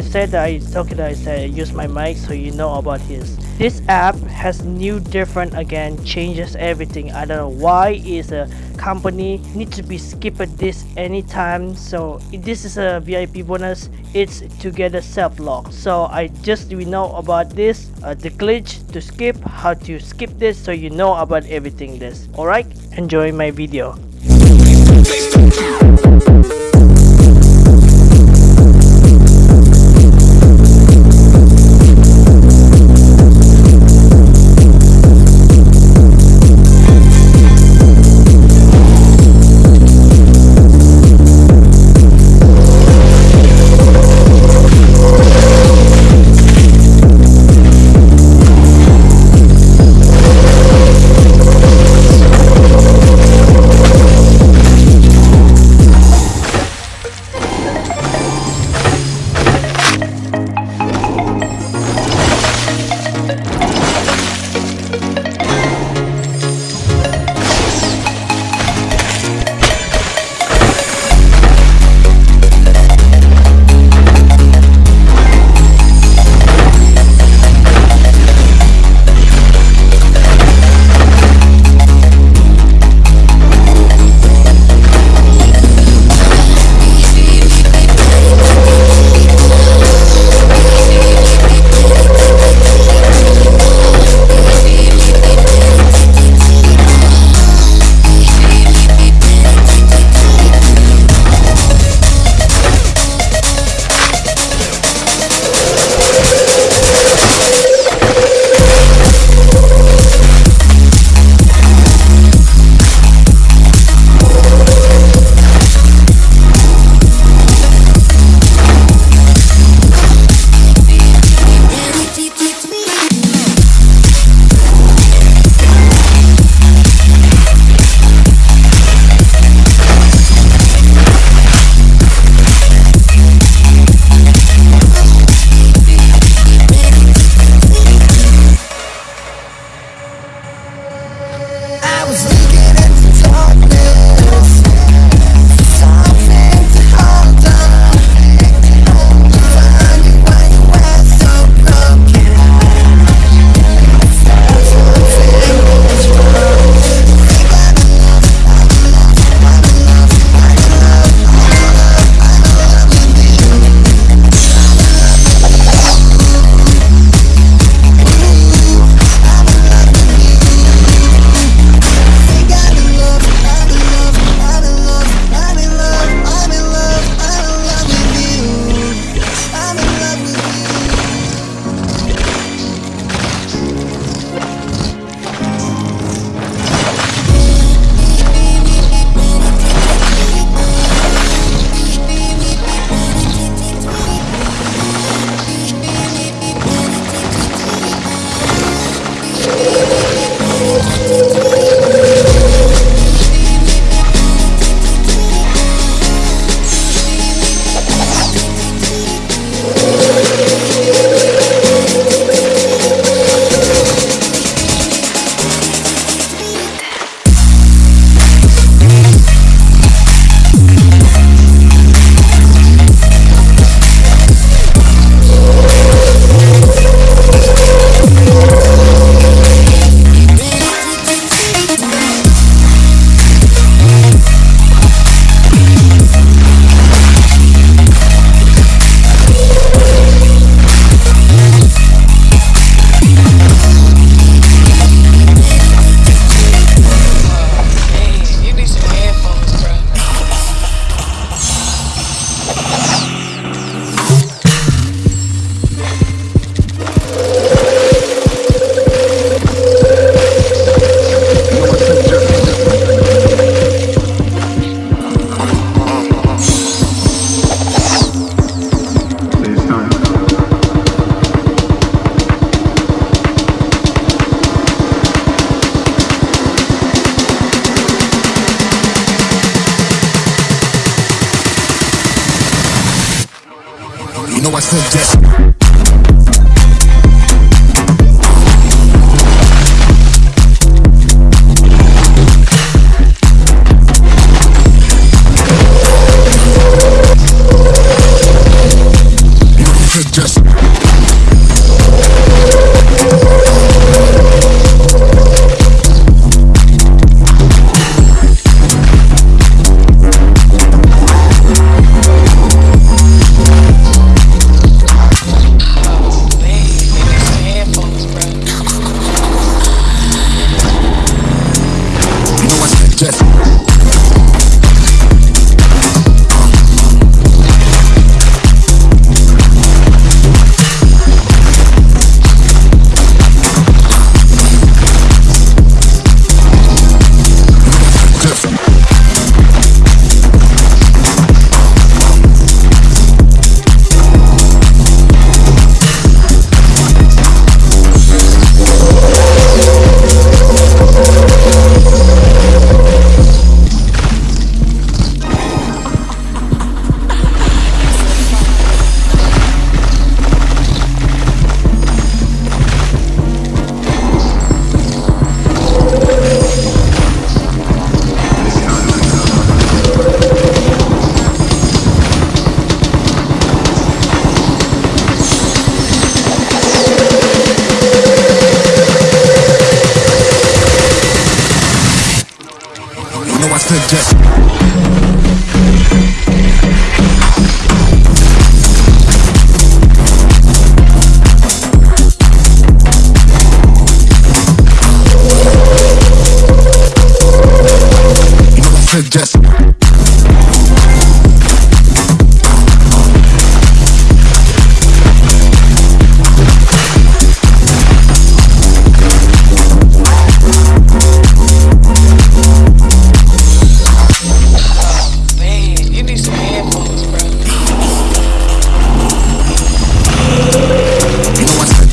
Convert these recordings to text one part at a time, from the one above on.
said that I talking I said I use my mic so you know about his. This app has new different again changes everything. I don't know why is a company need to be skipped this anytime. So this is a VIP bonus. It's to get a self lock. So I just we know about this uh, the glitch to skip how to skip this so you know about everything this. Alright enjoy my video.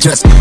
just